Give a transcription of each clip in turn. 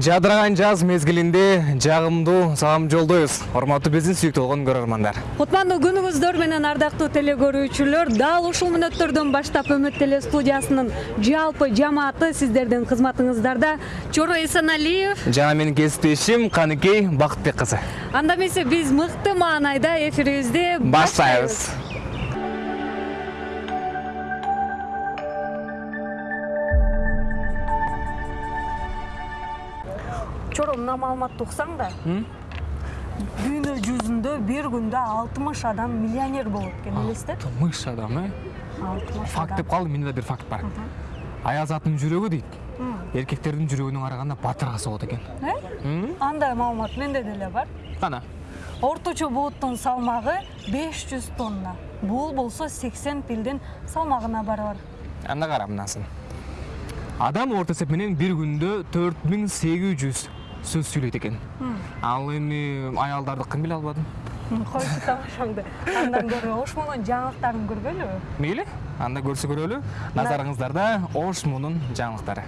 жадыраган жаз мезгилинде жагымдуу салам жолдойбуз урматтуу биздин сүйүктүү болгон көрөрмандар. Кутмандуу күнүңүздөр менен ардактуу теле көрүүчүлөр дал ушул мүнөттөрдөн баштап үмүт теле студиясынын жалпы жамааты сиздердин кызматыңыздарда. Чоро эсеналиев жана менин кесиптешим каныкей бакытбек кызы анда эмесе биз мыкты маанайда эфирибизди баштайбыз маалыматты уксаң да. Дүйнө жүзүндө бир күндө алтымыш адам миллионер болот экен элестет алтымыш адам э алтымыш факт деп калдым менде да бир факт бар. Аял заттын жүрөгү дейт эркектердин жүрөгүнө караганда батырга согот экен андай маалымат менде деле бар. Кана орточо бууттун салмагы 500 тонна. Бул болсо 80 пилдин салмагына барабар анда кара мынасын. Адам орто эсеп менен бир күндө төрт миң сегиз жүз сөз сүйлөйт экен ал эми аялдарды кым биле албадым? Койчу тамашаңды. Андан көрө ош мунун жаңылыктарын көргөлүбү мейли анда көрсө көрөлү. Назарыңыздарда ош мунун жаңылыктары.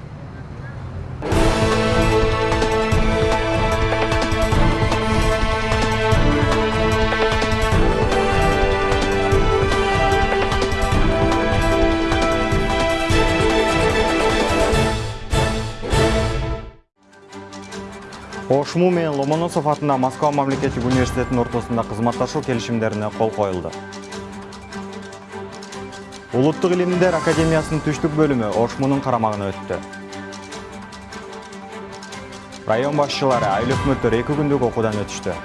Ошму менен ломоносов атындагы москва мамлекеттик университетинин ортосунда кызматташуу келишимдерине кол коюлду улуттук илимдер академиясынын түштүк бөлүмү ошмунун карамагына өттү район башчылары айыл өкмөттөр эки күндүк окуудан өтүштү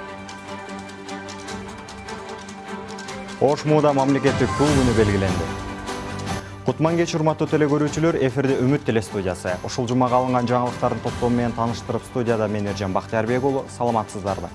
ошмууда мамлекеттик тул күнү белгиленди кутман кеч урматтуу теле көрүүчүлөр эфирде үмүт теле студиясы ушул жумага алынган жаңылыктардын топтому менен тааныштырып студияда мен эржан бактыярбек уулу саламатсыздарбы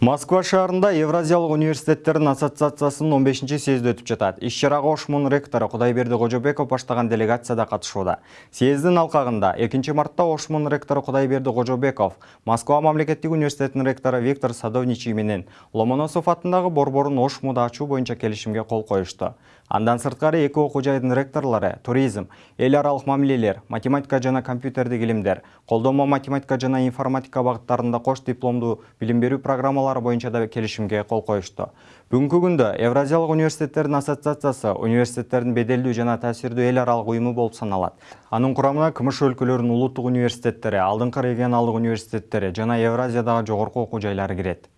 Москва шаарында Евразиялык университеттердин ассоциациясынын 15 съезди өтүп жатат. Иш чарага Ошмун ректору Кудайберди Кожобеков баштаган делегация да катышууда. Съездин алкагында 2 мартта Ошмун ректору Кудайберди Кожобеков, Москва мамлекеттик университетинин ректору Виктор Садовничий менен Ломоносов атындагы борборун Ошмуда ачуу боюнча келишимге кол коюшту. Андан сырткары эки окуу жайдын ректорлору туризм, эл аралык мамилелер, математика жана компьютердик илимдер, колдонмо математика жана информатика багыттарында кош дипломдуу билим берүү программалары боюнча да келишимге кол коюшту. Бүгүнкү күндө Евразиялык университеттердин ассоциациясы университеттердин беделдүү жана таасирдүү эл аралык уюму болуп саналат. Анын курамына КМШ өлкөлөрүнүн улуттук университеттери, алдыңкы регионалдык университеттери жана Евразиядагы жогорку окуу жайлары кирет.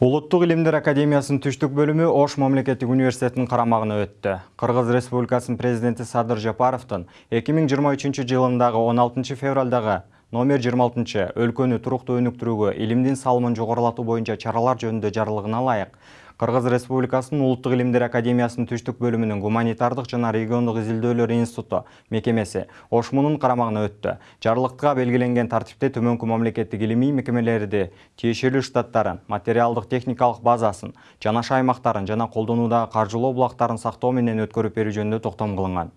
Улуттук илимдер академиясынын түштүк бөлүмү Ош мамлекеттик университетинин карамагына өттү. Кыргыз Республикасынын президенти Садыр Жапаровдун 2023 жылындагы 16 февралдагы номер 26 өлкөнү туруктуу өнүктүрүүгө илимдин салымын жогорулатуу боюнча чаралар жөнүндө жарлыгына ылайык Кыргыз Республикасынын Улуттук илимдер академиясынын түштүк бөлүмүнүн гуманитардык жана региондук изилдөөлөр институту мекемеси Ошмунун карамагына өттү. Жарлыктыга белгиленген тартипте төмөнкү мамлекеттик илимий мекемелерди, тиешелүү штаттарын, материалдык техникалык базасын, жанаша аймактарын жана колдонуудагы каржылоо булактарын сактоо менен өткөрүп берүү жөнүндө токтом кылынган.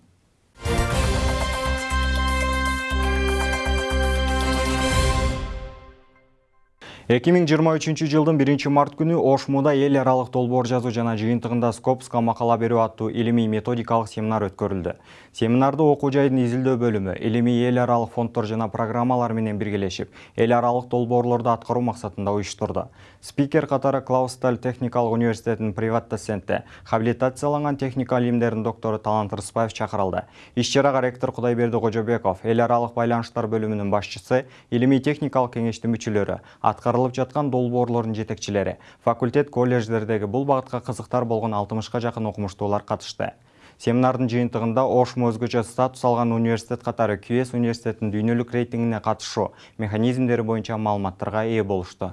2023 жылдын 1 март күнү Ошмуда эл аралык долбоор жазуу жана жыйынтыгында Скопска макала берүү аттуу илимий методикалык семинар өткөрүлдү. Семинарды окуу жайдын изилдөө бөлүмү, илимий эл аралык фонддор жана программалар менен биргелешип, эл аралык долбоорлорду аткаруу максатында уюштурду. Спикер катары Клаусталь техникалык университетинин приват доценти, хабилитацияланган техника илимдеринин доктору Талант Рыспаев чакырылды. Иш чарага ректор Кудайберди Кожобеков, эл аралык байланыштар бөлүмүнүн башчысы, илимий техникалык кеңештин мүчөлөрү, аткарылып жаткан долбоорлордун жетекчилери, факультет колледждердеги бул багытка кызыктар болгон 60ка жакын окумуштуулар катышты. Семинардын жыйынтыгында Ошмо өзгөчө статус алган университет катары QS университетинин дүйнөлүк рейтингине катышуу механизмдери боюнча маалыматтарга ээ болушту.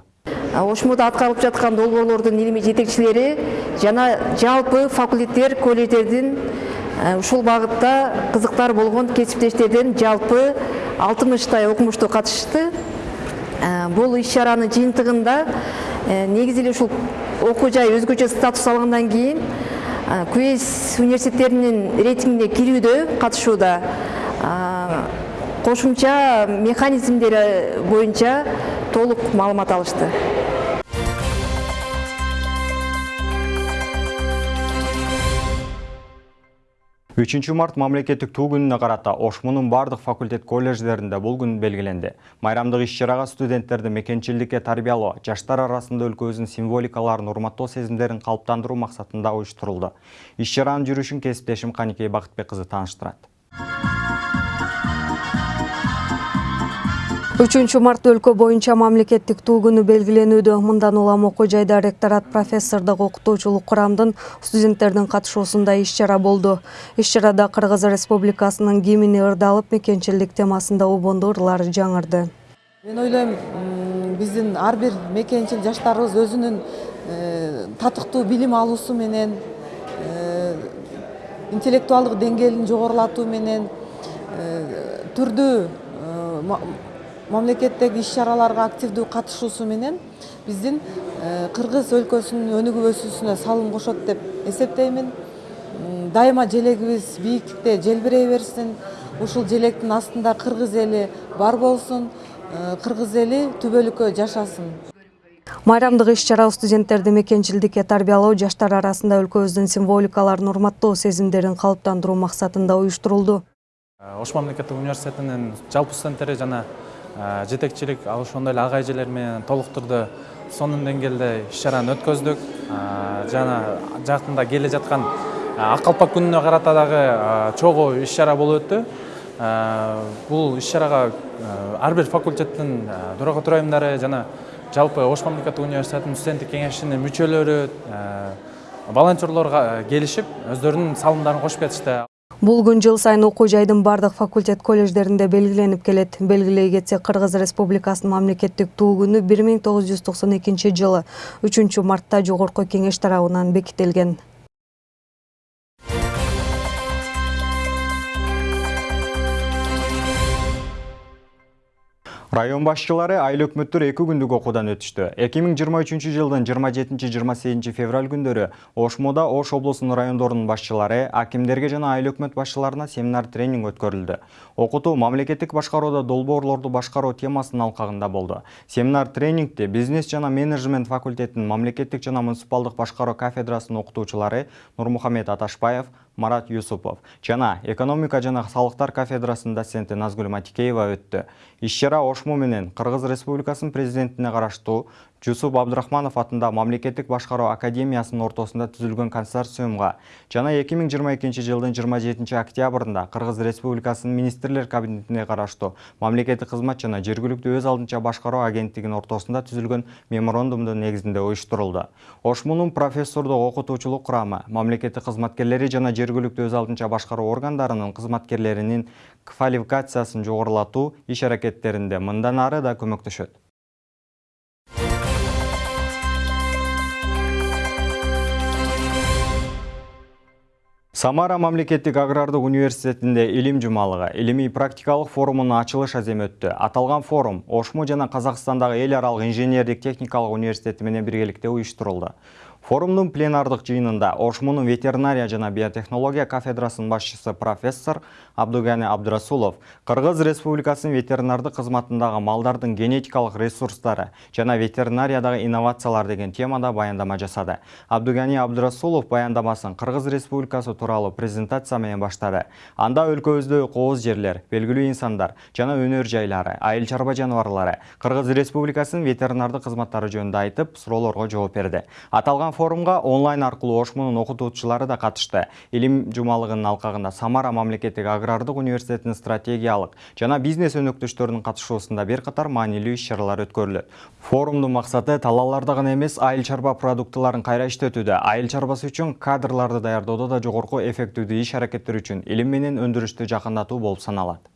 Ошмуда аткарылып жаткан долбоорлордун илимий жетекчилери жана жалпы факультеттер, колледждердин ушул багытта кызыктар болгон кесиптештерден жалпы 60 окумуштуу катышты. Бул иш чаранын жыйынтыгында негизи эле ушул окуу жай өзгөчө статус алгандан кийин QS университеттеринин рейтингине кирүүдө катышууда кошумча механизмдери боюнча толук маалымат алышты. 3 март мамлекеттик туу күнүнө карата ошмунун бардык факультет колледждеринде бул күн белгиленди. Майрамдык иш чарага студенттерди мекенчилдикке тарбиялоо жаштар арасында өлкөбүздүн символикаларын урматтоо сезимдерин калыптандыруу максатында уюштурулду. Иш чаранын жүрүшүн кесиптешим каникей бакытбек кызы тааныштырат үчүнчү март өлкө боюнча мамлекеттик туу күнү белгиленүүдө. Мындан улам окуу жайда ректорат профессордук окутуучулук курамдын студенттердин катышуусунда иш чара болду. Иш чарада кыргыз республикасынын гимни ырдалып мекенчилдик темасында убондуу ырлар жаңырды. Мен ойлойм биздин ар бир мекенчил жаштарыбыз өзүнүн э, татыктуу билим алуусу менен э, интеллектуалдык деңгээлин жогорулатуу менен э, түрдүү мамлекеттеги иш чараларга активдүү катышуусу менен биздин э, кыргыз өлкөсүнүн өнүгүп өсүүсүнө салым кошот деп эсептеймин. Дайыма желегибиз бийиктикте желбирей берсин. Ушул желектин астында кыргыз эли бар болсун. Э, кыргыз эли түбөлүккө жашасын. Майрамдык иш чара студенттерди мекенчилдикке тарбиялоо жаштар арасында өлкөбүздүн символикаларын урматтоо сезимдерин калыптандыруу максатында уюштурулду. Ош мамлекеттик университетинин жалпы студенттери жана э, жетекчилик ал ошондой эле ага эжелер менен толук түрдө сонун деңгээлде иш чараны өткөздүк. Жана жакында келе жаткан ак калпак күнүнө карата дагы чогуу иш чара болуп өттү. Бул иш чарага ар бир факультеттин төрага төрайымдары жана жалпы ош мамлекеттик университетинин студенттик кеңешинин мүчөлөрү волонтерлор келишип өздөрүнүн салымдарын кошуп кетишти бул күн жыл сайын окуу жайдын бардык факультет колледждеринде белгиленип келет. Белгилей кетсек кыргыз республикасынын мамлекеттик туу күнү бир миң тогуз жүз токсон экинчи жылы үчүнчү мартта жогорку кеңеш тарабынан бекитилген район башчылары айыл өкмөттөр эки күндүк окуудан өтүштү эки миң жыйырма үчүнчү жылдын жыйырма жетинчи жыйырма сегизинчи февраль күндөрү ошмода ош облусунун райондорунун башчылары акимдерге жана айыл өкмөт башчыларына семинар тренинг өткөрүлдү окутуу мамлекеттик башкарууда долбоорлорду башкаруу темасынын алкагында болду семинар тренингти бизнес жана менеджмент факультетинин мамлекеттик жана муниципалдык башкаруу кафедрасынын окутуучулары нурмухамед аташбаев марат юсупов. Жана экономика жана салыктар кафедрасынын доценти назгүл матикеева өттү иш чара ошмо менен кыргыз республикасынын президентине караштуу жусуп абдрахманов атындагы мамлекеттик башкаруу академиясынын ортосунда түзүлгөн консорциумга жана эки миң жыйырма экинчи жылдын жыйырма жетинчи октябрында кыргыз республикасынын министрлер кабинетине караштуу мамлекеттик кызмат жана жергиликтүү өз алдынча башкаруу агенттигинин ортосунда түзүлгөн меморандумдун негизинде уюштурулду. Ошмунун профессордук окутуучулук курамы мамлекеттик кызматкерлери жана жергиликтүү өз алдынча башкаруу органдарынын кызматкерлеринин квалификациясын жогорулатуу иш аракеттеринде мындан ары да көмөктөшөт самара мамлекеттик агрардык университетинде илим жумалыгы илимий практикалык форумунун ачылыш аземи өттү аталган форум ошмо жана казакстандагы эл аралык инженердик техникалык университети менен биргеликте уюштурулду форумдун пленардык жыйынында ошмунун ветеринария жана биотехнология кафедрасынын башчысы профессор абдугани абдрасулов кыргыз республикасынын ветеринардык кызматындагы малдардын генетикалык ресурстары жана ветеринариядагы инновациялар деген темада баяндама жасады. Абдугани абдрасулов баяндамасын кыргыз республикасы тууралуу презентация менен баштады анда өлкөбүздө кооз жерлер белгилүү инсандар жана өнөр жайлары айыл чарба жаныбарлары кыргыз республикасынын ветеринардык кызматтары жөнүндө айтып суроолорго жооп берди форумга онлайн аркылуу ошмунун окутуучулары да катышты илим жумалыгынын алкагында самара мамлекеттик агрардык университетинин стратегиялык жана бизнес өнөктөштөрүнүн катышуусунда бир катар маанилүү иш чаралар өткөрүлөт. Форумдун максаты талааларда гана эмес айыл чарба продуктыларын кайра иштетүүдө айыл чарбасы үчүн кадрларды даярдоодо да жогорку эффективдүү иш аракеттер үчүн илим менен өндүрүштү жакындатуу болуп саналат.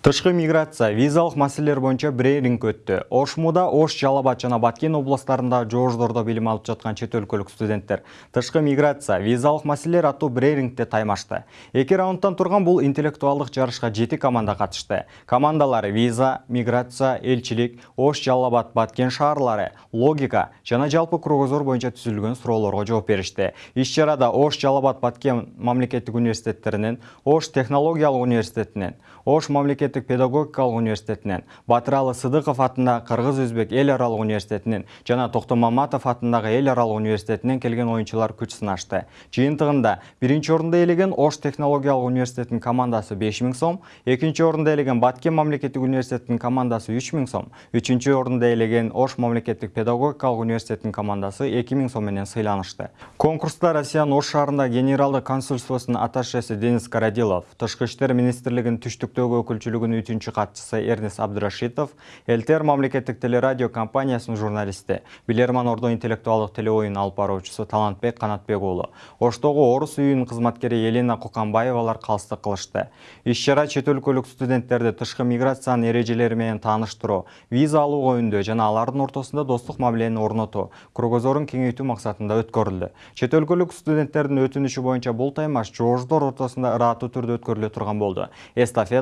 Тышкы миграция, визалық маселелер боюнча брейринг өттү. Ошмуда, Ош, Жалабат жана Баткен областарында жоождордо билим алып жаткан чет өлкөлүк студенттер тышкы миграция, визалық маселелер аттуу брейрингде таймашты. Эки раундтан турган бул интеллектуалдык жарышка жети команда катышты. Командалары виза, миграция, элчилик, Ош, Жалабат, Баткен шаарлары, логика жана жалпы кругозор боюнча түзүлгөн суроолорго жооп беришти. Иш чарада Ош, Жалабат, Баткен мамлекеттик университеттеринен, Ош технологиялык университетинен, Ош мамлекеттик педагогикалык университетинен, Батыралы Сыдыков атындагы Кыргыз Өзбек эл аралык университетинен жана Токтомаматов атындагы эл аралык университетинен келген оюнчулар күч сынашты. Жыйынтыгында биринчи орунду ээлеген Ош технологиялык университетинин командасы 5000 сом, экинчи орунду ээлеген Баткен мамлекеттик университетинин командасы 3000 сом, үчүнчү орунду ээлеген Ош мамлекеттик педагогикалык университетинин командасы 2000 сом менен сыйланышты. Конкурста Россиянын Ош шаарында генералдык консульствосунун атташеси Денис Карадилов, Тышкы иштер министрлигинин түштүктөгү өкүлчүлүгүнүн үчүнчү катчысы Эрнес Абдрашитов, ЛТР мамлекеттик телерадио компаниясынын журналисти, Билерман Ордо интеллектуалдык телеоюн алып баруучусу Талантбек Канатбек уулу, Оштогу Орус үйүнүн кызматкери Елена Куканбаевалар калыстык кылышты. Иш-чара чет өлкөлүк студенттерди тышкы миграциянын эрежелери менен тааныштыруу, виза алууга үндөө жана алардын ортосунда достук мамилени орнотуу, кругозорун кеңейтүү максатында өткөрүлдү. Чет өлкөлүк студенттердин өтүнүшү боюнча бул таймаш жоождор ортосунда ыраттуу түрдө өткөрүлө турган болду.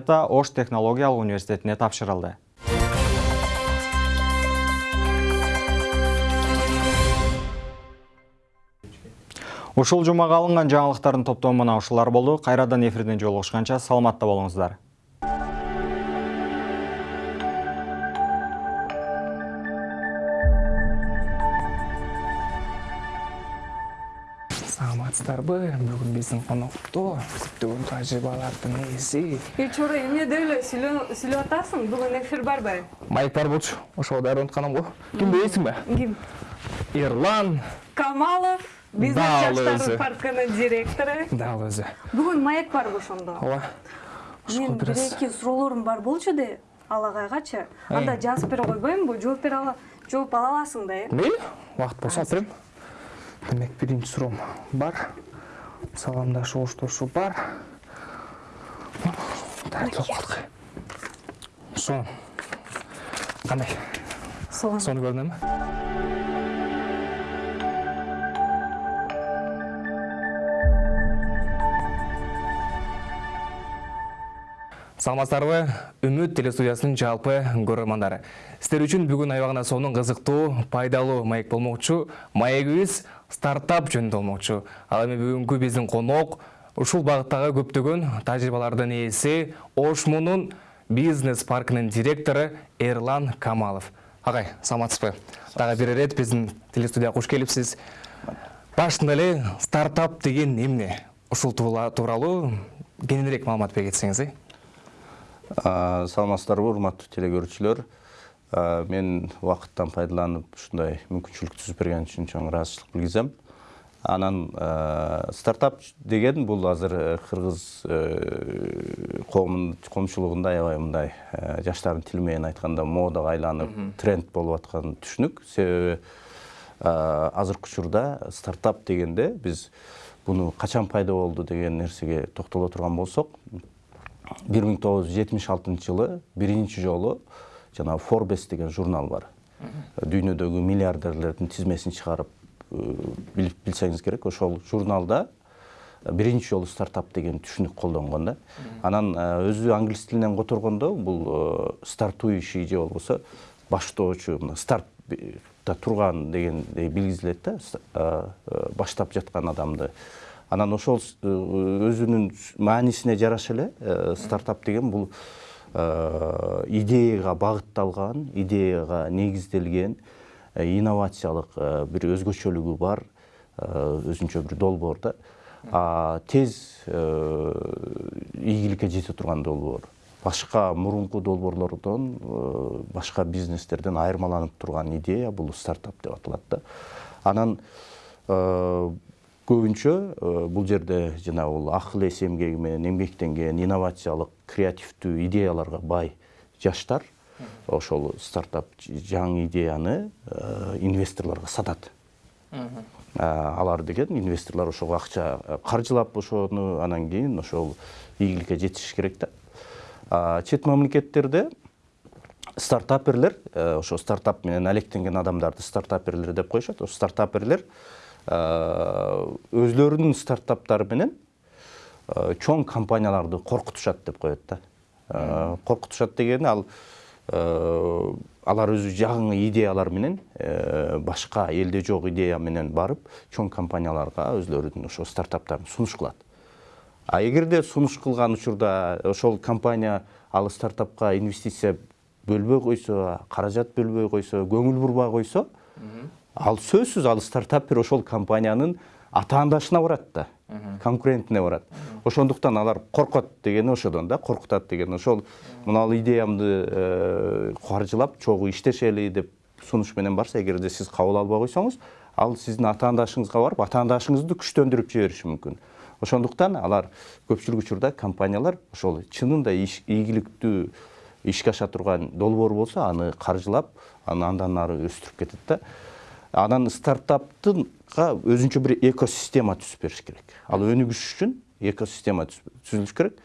Ош технологиялык университетине тапшырылды. Ушул жумага алынган жаңылыктардын топтому мына ушулар болду. Кайрадан эфирден жолугушканча саламатта болуңуздар. Саламатсыздарбы бүгүн биздин конокто көптөгөн тажрыйбалардын ээси Эй, чора, эмне деп эле сүйлөп атасың? Бүгүн эфир барбы? майк бар болчу ошого дайыр атканам го ким билесиңби Ким? эрлан Камалов, өзү. жаштардын паркынын директору. дал өзү Бүгүн маек барбы ошондо? ооба Мен бир эки суроолорум бар болчу де, алагайгачы. Анда жазып бере койбоймунбу? Жооп бере ала, жооп ала аласың да, э? мейли убакыт болсо алып берем демек биринчи суроом бар. Саламдашуу коштошуу бар. Сонун кандай? Сонун. сонун көрүнөмү саламатсыздарбы? Үмүт телестудиясынын жалпы көрөрмандары сиздер үчүн бүгүн аябагына сонун кызыктуу пайдалуу маек болмокчу маегибиз стартап жөнүндө болмокчу ал эми бүгүнкү биздин конок ушул багыттагы көптөгөн тажрыйбалардын ээси ошмунун бизнес паркынын директору эрлан камалов. Агай саламатсызбы? Дагы бир ирет биздин телестудияга куш келипсиз. Башында эле стартап деген эмне? Ушул тууралуу кененирээк маалымат бере кетсеңиз э саламатсыздарбы урматтуу телекөрүүчүлөр. А, мен убакыттан пайдаланып ушундай мүмкүнчүлүк түзүп берген үчүн чоң ыраазычылык билгизем анан а, стартап деген бул азыр э, кыргыз э, коомчулугунда аябай мындай э, жаштардын тили менен айтканда модага айланып тренд болуп аткан түшүнүк себеби азыркы учурда стартап дегенде биз буну качан пайда болду деген нерсеге токтоло турган болсок 1976 жылы биринчи жолу жанагы Forbes деген журнал бар. Дүйнөдөгү миллиардерлердин тизмесин чыгарып э, билип билсеңиз керек. Ошол журналда биринчи жолу стартап деген түшүнүк колдонгон да. Анан э, өзү англис тилинен которгондо бул стартующий же болбосо баштоочу мына стартта турган дегендей билгизилет да э, э, баштап жаткан адамды анан ошол э, өзүнүн маанисине жараша эле э, стартап деген бул э, идеяга багытталган идеяга негизделген э, инновациялык э, бир өзгөчөлүгү бар өзүнчө бир долбоор да тез ийгиликке жете турган долбоор башка мурунку долбоорлордон башка бизнестерден айырмаланып турган идея бул стартап деп аталат да. Анан көбүнчө бул жерде жанагы бул акыл эс эмгеги менен эмгектенген инновациялык креативдүү идеяларга бай жаштар ошол стартап жаңы идеяны инвесторлорго сатат алар деген инвесторлор ошого акча каржылап ошону анан кийин ошол ийгиликке жетиш керек да. Чет мамлекеттерде стартаперлер э, ошо стартап менен алектенген адамдарды стартаперлер деп коюшат. Ошо стартаперлер өзлөрүнүн стартаптары менен э, чоң компанияларды коркутушат деп коет да. Э, коркутушат дегени ал э, алар өзү жаңы идеялар менен э, башка элде жок идея менен барып чоң компанияларга өзлөрүнүн ошо стартаптарын сунуш кылат а эгерде сунуш кылган учурда ошол компания ал стартапка инвестиция бөлбөй койсо каражат бөлбөй койсо көңүл бурбай койсо ал сөзсүз ал стартапер ошол компаниянын атаандашына барат да конкурентине барат ошондуктан алар коркот дегени ошодон да коркутат дегени ошол мына идеямды э, каржылап чогуу иштешели деп сунуш менен барса эгерде сиз кабыл албай койсоңуз ал сиздин атаандашыңызга барып атаандашыңызды күчтөндүрүп жибериши мүмкүн. Ошондуктан алар көпчүлүк учурда компаниялар ошол чынында ийгиликтүү ишке аша турган долбоор болсо аны каржылап аны андан ары өстүрүп кетет да. Анан стартаптынга өзүнчө бир экосистема түзүп бериш керек. Ал өнүгүш үчүн экосистема түз- түзүлүш керек.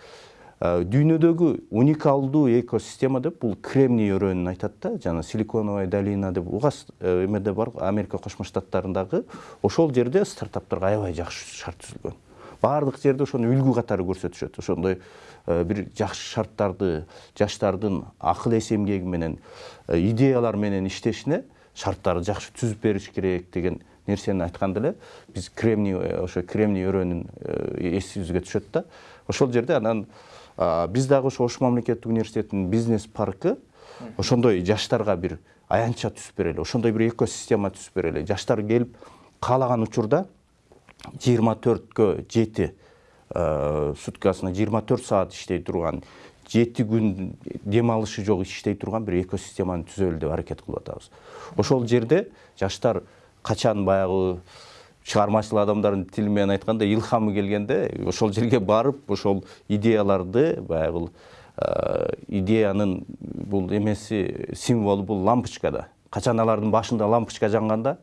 Э, дүйнөдөгү уникалдуу экосистема деп бул кремний өрөөнүн айтат да жана силиконовая долина деп. Угас э, эмеде бар америка кошмо штаттарындагы ошол жерде стартаптарга аябай жакшы шарт түзүлгөн баардык жерде ошону үлгү катары көрсөтүшөт. Ошондой э, бир жакшы шарттарды жаштардын акыл эс эмгеги менен идеялар менен иштешине шарттарды жакшы түзүп бериш керек деген нерсени айтканда эле биз кремний э, ошо кремний өрөөнүн э, эсибизге түшөт да ошол жерде анан биз дагы ошо ош мамлекеттик университетинин бизнес паркы ошондой жаштарга бир аянтча түзүп берели ошондой бир экосистема түзүп берели. Жаштар келип каалаган учурда жыйырма төрткө жети суткасына жыйырма төрт саат иштей турган жети күн дем алышы жок иштей турган бир экосистеманы түзөлү деп аракет кылып атабыз ошол жерде жаштар качан баягы чыгармачыл адамдардын тили менен айтканда илхамы келгенде ошол жерге барып ошол идеяларды баягы идеянын бул эмеси символу бул лампочка да качан алардын башында лампочка жанганда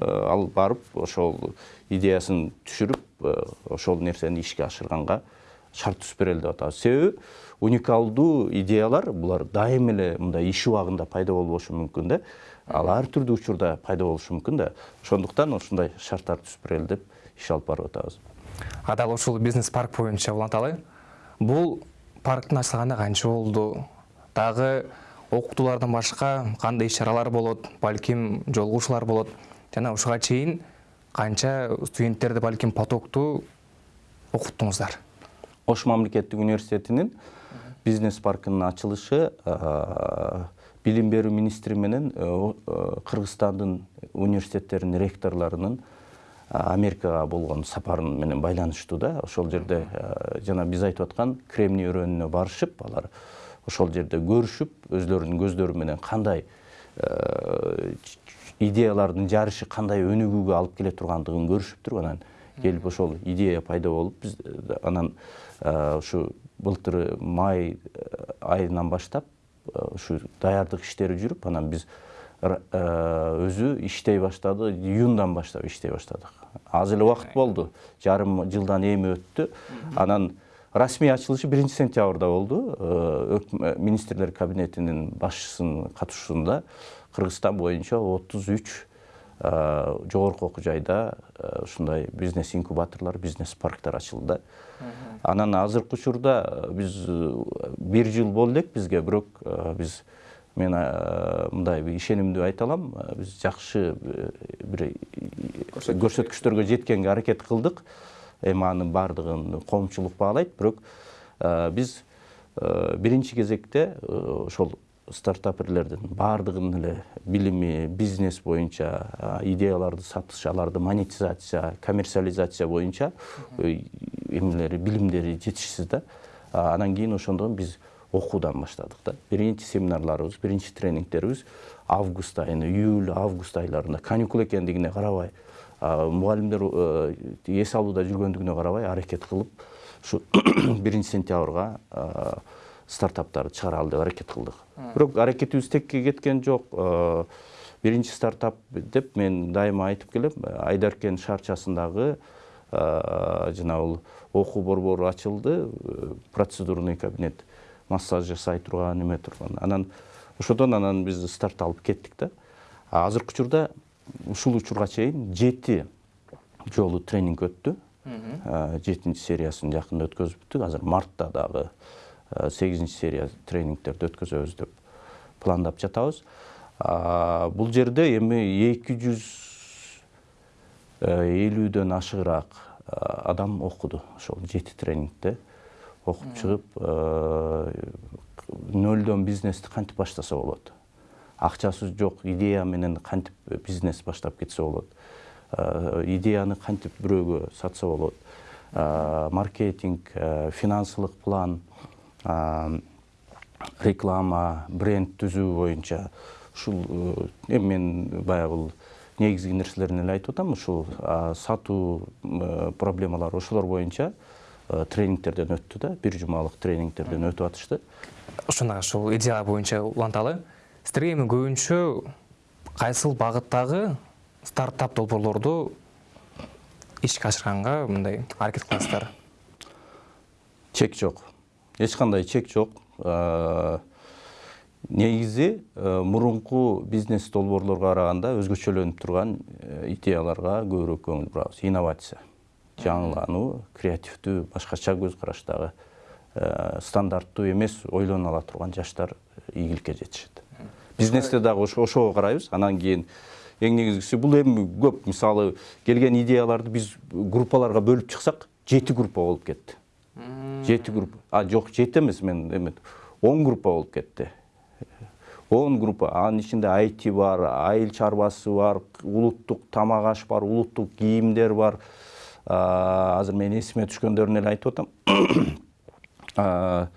ал барып ошол идеясын түшүрүп ошол нерсени ишке ашырганга шарт түзүп берели деп атабыз. Себеби уникалдуу идеялар булар дайым эле мындай иш убагында пайда болбошу мүмкүн да. Ал ар түрдүү учурда пайда болушу мүмкүн да. Ошондуктан ушундай шарттарды түзүп берели деп иш алып барып атабыз. А дал ушул бизнес парк боюнча уланталы бул парктын ачылганына канча болду? Дагы окутуулардан башка кандай иш чаралар болот? Балким жолугушуулар болот? Жана ушуга чейин канча студенттерди балким потоктуу окуттуңуздар ош мамлекеттик университетинин бизнес паркынын ачылышы билим берүү министри менен кыргызстандын университеттеринин ректорлорунун америкага болгон сапарын менен байланыштуу да ошол жерде жана биз айтып аткан кремний өрөөнүнө барышып алар ошол жерде көрүшүп өзлөрүнүн көздөрү менен кандай идеялардын жарышы кандай өнүгүүгө алып келе тургандыгын көрүшүп туруп анан келип ошол идея пайда болуп биз э, анан э, ушу былтыр май э, айынан баштап ушу даярдык иштери жүрүп анан биз өзү иштей баштады июндан баштап иштей баштадык. Аз эле убакыт болду жарым жылдан эми өттү. Анан расмий ачылышы биринчи сентябрда болду. Министрлер кабинетинин башчысынын катышуусунда кыргызстан боюнча отуз үч жогорку окуу жайда э, ушундай бизнес инкубаторлор бизнес парктар ачылды. Да анан азыркы учурда э, биз э, бир жыл болду элек бизге бирок э, биз мен э, мындай бир ишенимдүү айта алам. Э, биз жакшы э, бир көрсөткүчтөргө жеткенге аракет кылдык. Эми анын баардыгын коомчулук баалайт. Бирок э, биз э, биринчи кезекте э, ошол стартаперлердин баардыгынын эле билими бизнес боюнча идеяларды сатыш аларды монетизация коммерциализация боюнча э, эмелери билимдери жетишсиз да. Анан кийин ошондон биз окуудан баштадык да. Биринчи семинарларыбыз биринчи тренингтерибиз август айына июль август айларында каникул экендигине карабай мугалимдер э, эс алууда жүргөндүгүнө карабай аракет кылып ушу биринчи сентябрга стартаптарды чыгаралы деп аракет кылдык бирок аракетибиз текке кеткен жок Э, биринчи стартап деп мен дайыма айтып келем айдаркен шаарчасындагы э, жана бул окуу борбору ачылды э, процедурный кабинет массаж жасай турган эме турган анан ошодон анан биз старт алып кеттик да азыркы учурда ушул учурга чейин жети жолу тренинг өттү. Жетинчи сериясын жакында өткөзүптүк. Азыр мартта дагы а, сегизинчи серия тренингтерди өткөзөбүз деп пландап жатабыз А, бул жерде эми эки жүз элүүдөн ашыгыраак адам окуду ошол жети тренингде окуп чыгып нөлдөн бизнести кантип баштаса болот акчасы жок идея менен кантип бизнес баштап кетсе болот идеяны кантип бирөөгө сатса болот маркетинг финансылык план реклама бренд түзүү боюнча ушул э, эми мен баягы негизги нерселерин эле айтып атам. Ушул сатуу э, проблемалары ошолор боюнча э, тренингтерден өттү да бир жумалык тренингтерден өтүп атышты. Ушуна ушул идея боюнча уланталы. Сиздерге эми көбүнчө кайсыл багыттагы стартап долбоорлорду ишке ашырганга мындай аракет кыласыздар чек жок эч кандай чек А, негизи э, мурунку бизнес долбоорлорго караганда өзгөчөлөнүп турган э, идеяларга көбүрөөк көңүл бурабыз инновация жаңылануу креативдүү башкача көз караштагы э, стандарттуу эмес ойлоно ала турган жаштар ийгиликке жетишет бизнесте дагы ошо- ошого карайбыз анан кийин эң негизгиси бул эми көп мисалы келген идеяларды биз группаларга бөлүп чыксак жети группа болуп кетти жети группа. А жок жети эмес мен эме он группа болуп кетти. Он группа. Анын ичинде айти бар айыл чарбасы бар улуттук тамак аш бар улуттук кийимдер бар. Азыр мен эсиме түшкөндөрүн эле айтып атам.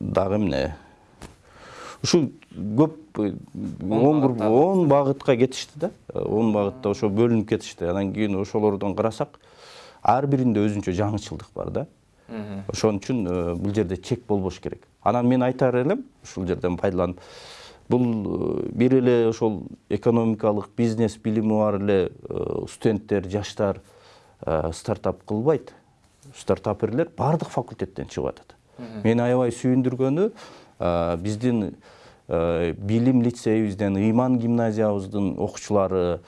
Дагы эмне? Ушул көп он группа он багытка кетишти да. Он багытта ошо бөлүнүп кетишти. Анан кийин ошолордон карасак ар биринде өзүнчө жаңычылдык бар да. Ошон үчүн э, бул жерде чек болбош керек. Анан мен айтар элем ушул жерден пайдаланып бул э, бир эле ошол экономикалык бизнес билими бар эле э, студенттер жаштар стартап кылбайт. Стартаперлер баардык факультеттен чыгып атат. Мени аябай сүйүндүргөнү биздин билим лицейибизден ыйман гимназиябыздын окуучулары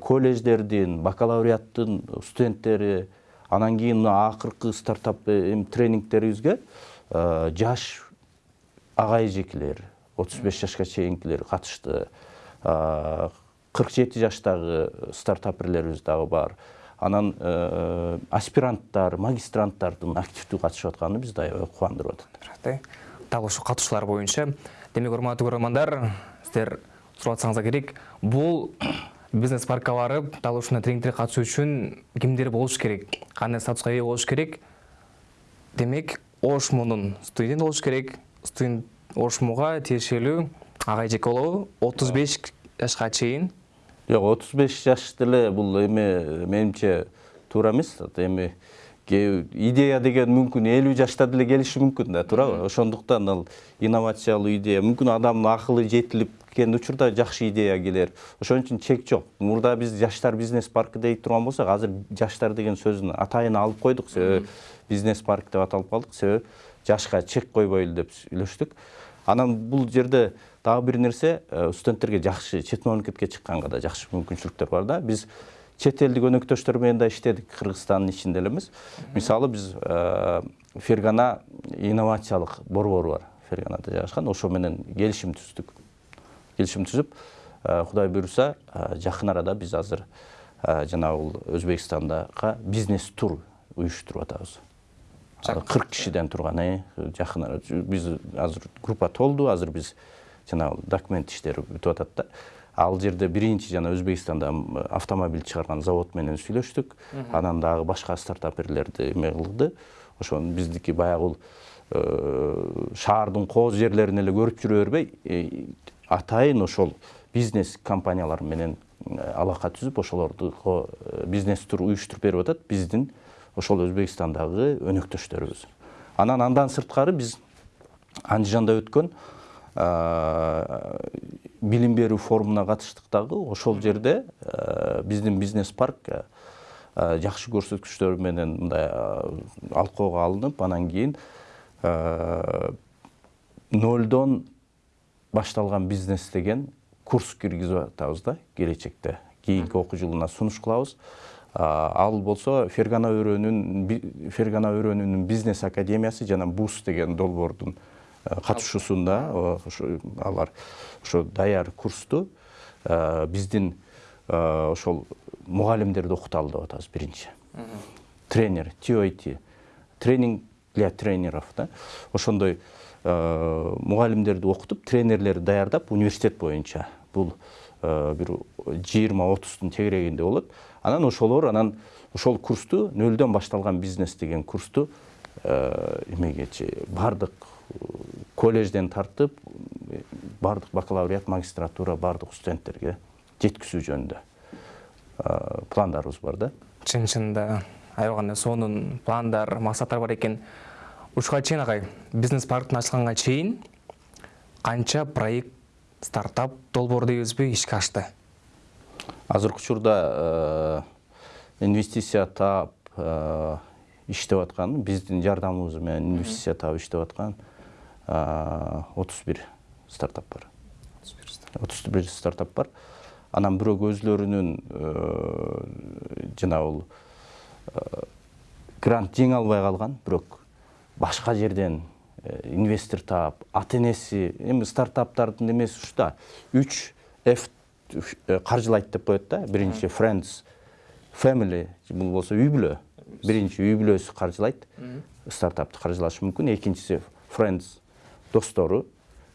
колледждердин бакалавриаттын студенттери анан кийин мына акыркы стартап э, эм тренингтерибизге э, жаш агай эжекелер отуз беш жашка чейинкилер катышты. Кырк жети жаштагы стартаперлерибиз дагы бар. Анан э, аспиранттар магистранттардын активдүү катышып атканы бизди аябай кубандырып атат. Рахмет. дал ушул катышуулар боюнча демек урматтуу көрөрмандар сиздер сурап атсаңыздар керек бул бизнес паркка барып дал ушундай тренингтерге катышуу үчүн кимдер болуш керек кандай статуска ээ болуш керек? Демек ошмунун студент болуш керек. Студент ошмуга тиешелүү ага эжеке болобу. отуз беш жашка чейин. Жок отуз беш жаш деле бул эми менимче туура эмес. Эми идея деген мүмкүн элүү жашта деле келиши мүмкүн да туурабы. Ошондуктан ал инновациялуу идея. Мүмкүн адамдын акылы жетилип кеткен учурда жакшы идея келер. Ошон үчүн чек жок. Мурда биз жаштар бизнес паркы дейт турган болсок азыр жаштар деген сөздүн атайын алып койдук. Себеби бизнес парк деп аталып калдык. Себеби жашка чек койбойлу деп сүйлөштүк. Анан бул жерде дагы бир нерсе э, студенттерге жакшы чет мамлекетке чыкканга да жакшы мүмкүнчүлүктөр бар да. Биз чет элдик өнөктөштөр менен да иштедик кыргызстандын ичинде эле эмес мисалы биз э, фергана инновациялык борбору бар. Ферганада жайгашкан ошо менен келишим түздүк келишим түзүп э, кудай буюрса э, жакын арада биз азыр э, жанагы бул өзбекстандага бизнес тур уюштуруп атабыз кырк кишиден турган э жакын арада биз азыр группа толду азыр биз жанагы документ иштери бүтүп атат да. Ал жерде биринчи жана өзбекстанда автомобиль чыгарган завод менен сүйлөштүк анан дагы башка стартаперлерди эме кылды ошон биздики баягы бул э, шаардын кооз жерлерин эле көрүп жүрө бербей э, атайын ошол бизнес компаниялар менен э, алака түзүп ошолорду э, бизнес тур уюштуруп берип атат. Биздин ошол өзбекстандагы өнөктөштөрүбүз. Анан андан сырткары биз андижанда өткөн а, билим берүү форумуна катыштык дагы ошол жерде биздин бизнес парк жакшы көрсөткүчтөр менен мындай алкоого алынып анан кийин э, нөлдөн башталган бизнес деген курс киргизип атабыз да келечекте кийинки окуу жылына сунуш кылабыз ал болсо фергана өрөөнүн фергана өрөөнүнүн бизнес академиясы жана бус деген долбоордун катышуусунда алар ошо даяр курсту биздин ошол мугалимдерди окуталы деп атабыз биринчи тренер TOT тренинг для тренеров да ошондой э, мугалимдерди окутуп тренерлерди даярдап университет боюнча бул э, бир жыйырма отуздун тегерегинде болот анан ошолор анан ошол курсту нөлдөн башталган бизнес деген курсту э, эмегечи баардык колледжден тартып баардык бакалавриат магистратура баардык студенттерге жеткизүү жөнүндө пландарыбыз бар да. Чын чынында аябаганда сонун пландар максаттар бар экен ушуга чейин агай бизнес парктин ачылганга чейин канча проект стартап долбоор дейбизби ишке ашты. Азыркы учурда э, инвестиция таап э, иштеп аткан биздин жардамыбыз менен инвестиция таап иштеп аткан отуз бир стартап бар. Отуз бир стартап. Бар. Анан бирок өзлөрүнүн э, жанагы бул грант жеңе албай калган бирок башка жерден инвестор таап ата энеси эми стартаптардын эмеси да үч f э, каржылайт деп коет да. Биринчи friends family бул болсо үй бүлө биринчи үй бүлөсү каржылайт стартапты каржылашы мүмкүн экинчиси friends достору.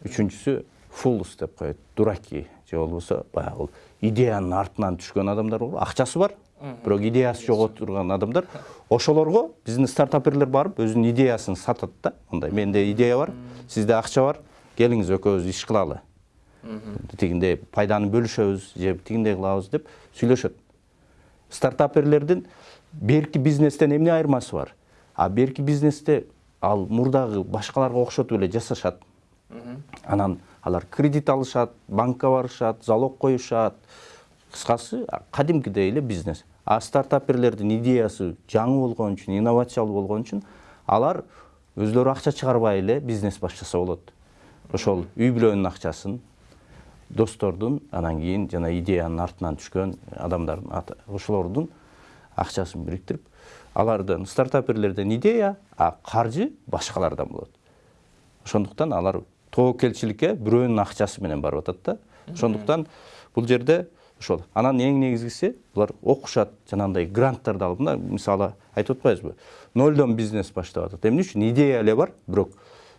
Үчүнчүсү fools деп коет дураки. Же болбосо баягы идеянын артынан түшкөн адамдар бар акчасы бар. Бирок идеясы жок отурган адамдар ошолорго биздин стартаперлер барып өзүнүн идеясын сатат да. Мындай менде идея бар сизде акча бар келиңиз экөөбүз иш кылалы тигиндей пайданы бөлүшөбүз же тигиндей кылабыз деп сүйлөшөт стартаперлердин берки бизнестен эмне айырмасы бар? А берки бизнесте ал мурдагы башкаларга окшотуп эле жасашат анан алар кредит алышат банкка барышат залог коюшат кыскасы кадимкидей эле бизнес. А стартаперлердин идеясы жаңы болгон үчүн инновациялуу болгон үчүн алар өзлөрү акча чыгарбай эле бизнес баштаса болот ошол үй бүлөнүн акчасын достордун анан кийин жана идеянын артынан түшкөн адамдардын ошолордун акчасын бириктирип алардан стартаперлерден идея а каржы башкалардан болот ошондуктан алар тобокелчиликке бирөөнүн акчасы менен барып атат да. Ошондуктан бул жерде ошол анан эң негизгиси булар окушат жанагындай гранттарды алып мына мисалы айтып атпайбызбы нолдон бизнес баштап атат. Эмне үчүн? Идея эле бар бирок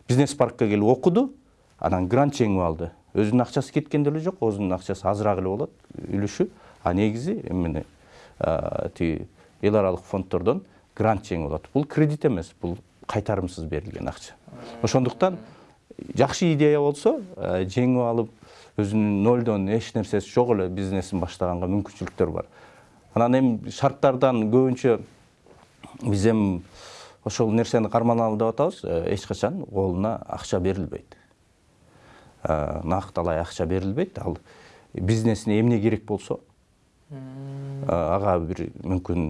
бизнес паркке келип окуду анан грант жеңип алды. Өзүнүн акчасы кеткен деле жок өзүнүн акчасы азыраак эле болот үлүшү. А негизи эмне тиги эл аралык фонддордон грант жеңип алат. Бул кредит эмес бул кайтарымсыз берилген акча. Ошондуктан жакшы идея болсо э, жеңип алып өзүнүн нолдон эч нерсеси жок эле бизнесин баштаганга мүмкүнчүлүктөр бар анан эми шарттардан көбүнчө биз эми ошол нерсени карманалы деп атабыз эч качан колуна акча берилбейт накталай акча берилбейт ал бизнесине эмне керек болсо ага бир мүмкүн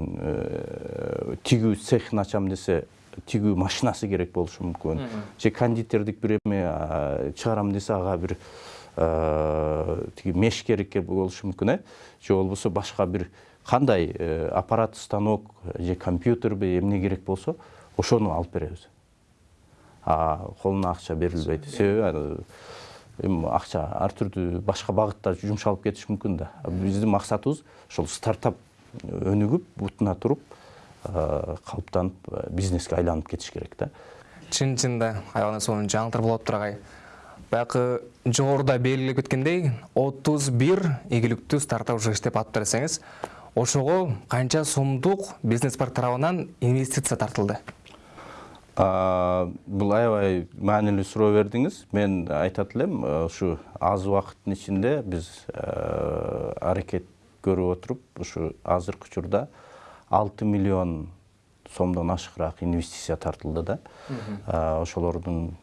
тигүү цехин ачам десе тигүү машинасы керек болушу мүмкүн же кондитердик бир эме чыгарам десе ага бир тиги меш керек болушу мүмкүн э? Же болбосо башка бир кандай э, аппарат станок же компьютерби эмне керек болсо ошону алып беребиз. А колуна акча берилбейт. Себеби аны эми акча ар түрдүү башка багытта жумшалып кетиши мүмкүн да. Биздин максатыбыз ошол стартап өнүгүп бутуна туруп э, калыптанып э, бизнеске айланып кетиш керек да. Чын чынында аябаганда сонун жаңылыктар болуп атыптыр агай. Баягы жогоруда белгилеп кеткендей отуз бир ийгиликтүү стартап уже иштеп атыптыр десеңиз ошого канча сомдук бизнес парк тарабынан инвестиция тартылды? Бул аябай маанилүү суроо бердиңиз мен айтат элем ушу аз убакыттын ичинде биз аракет көрүп отуруп ушу азыркы учурда алты миллион сомдон ашыгыраак инвестиция тартылды да. Ошолордун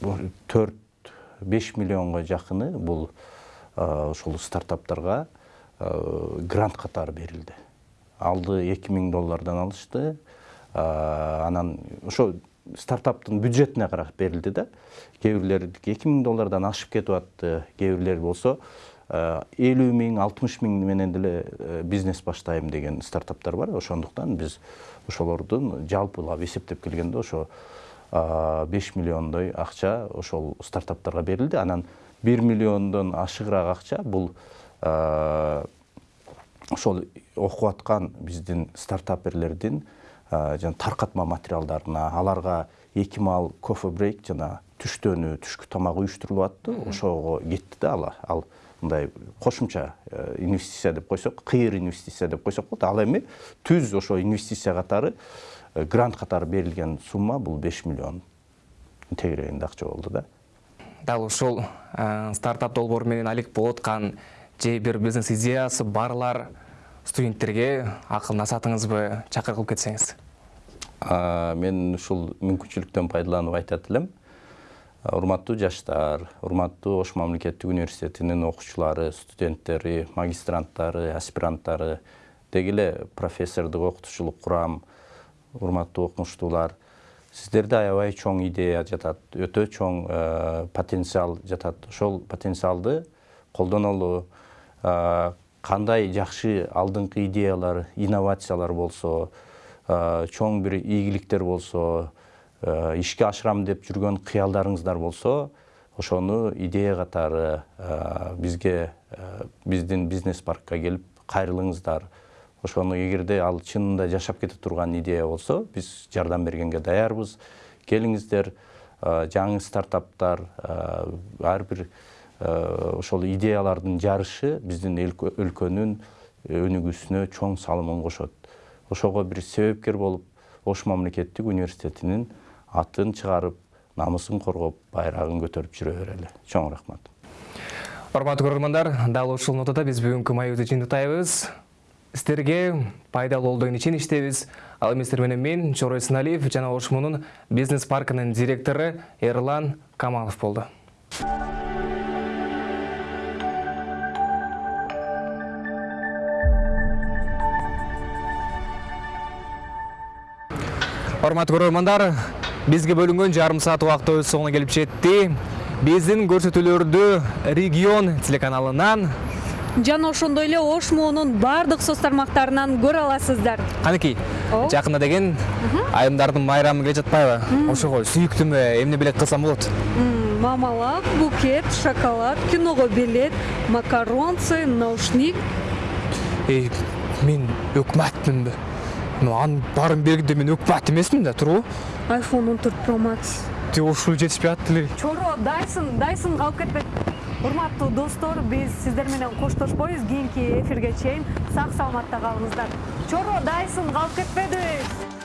төрт беш миллионго жакыны бул э, ошол стартаптарга э, грант катары берилди алды эки миң доллардан алышты анан ошо стартаптың бюджетіне қарап берілді да кээ бирлердики эки миң доллардан ашып кетип атты кээ бирлер болсо элүү миң алтымыш миң менен деле бизнес баштайм деген стартаптар бар ошондуктан биз ошолордун жалпылап эсептеп келгенде ошо беш миллиондой акча ошол стартаптарга берилди. Анан бир миллиондон ашыгыраак акча бул ошол окуп аткан биздин стартаперлердин жана таркатма материалдарына аларга эки маал кофе брейк жана түштөнү түшкү тамак уюштурулуп атты ошого кетти да. Ал ал мындай кошумча инвестиция деп койсок кыйыр инвестиция деп койсок болот. Ал эми түз ошо инвестиция катары грант катары берилген сумма бул беш миллион. Тегерегинде акча болду да. Дал ушул стартап долбоору менен алек болуп аткан же бир бизнес идеясы барлар студенттерге акыл насаатыңызбы чакыр кылып кетсеңиз мен ушул мүмкүнчүлүктөн пайдаланып айтат элем урматтуу жаштар урматтуу ош мамлекеттик университетинин окуучулары студенттери магистранттары аспиранттары деги эле профессордук окутуучулук курам урматтуу окумуштуулар сиздерде аябай чоң идея жатат өтө чоң потенциал жатат. Ошол потенциалды колдонолу кандай жакшы алдыңкы идеялар инновациялар болсо чоң бир ийгиликтер болсо ишке ашырам деп жүргөн кыялдарыңыздар болсо ошону идея катары бизге биздин бизнес паркка келип кайрылыңыздар ошону эгерде ал чынында жашап кете турган идея болсо биз жардам бергенге даярбыз. Келиңиздер жаңы стартаптар ар бир ошол идеялардын жарышы биздин өлкөнүн өнүгүүсүнө чоң салымын кошот. Ошого бир себепкер болуп ош мамлекеттик университетинин атын чыгарып намысын коргоп байрагын көтөрүп жүрө берели чоң рахмат. Урматтуу көрөрмандар дал ушул нотада биз бүгүнкү маегибизди жыйынтыктайбыз сиздерге пайдалуу болду деген ишеничтебиз ал эми менен мен чорой сыналиев жана ошмунун бизнес паркынын директору эрлан камалов болду урматтуу көрөрмандар бизге бөлүнгөн жарым саат убакыт өз соңуна келип жетти биздин көрсөтүүлөрдү регион телеканалынан жана ошондой эле ош моонун баардык соц тармактарынан көрө аласыздар. Канекей жакында деген айымдардын майрамы келе жатпайбы? Ошого сүйүктүүмө эмне белек кылсам болот? Мамалак букет шоколад киного билет макаронцы наушник. Мен өкмөтмүнбү анын баарын бергенде мен өкмөт эмесмин да туурабы iphone 14 pro max. Тиги ушул жетишпей атты эле. Чоро дайсын дайсын калып кетпек урматтуу достор биз сиздер менен коштошпойбуз кийинки эфирге чейин сак саламатта калыңыздар чоро дайсын калып кетпедиби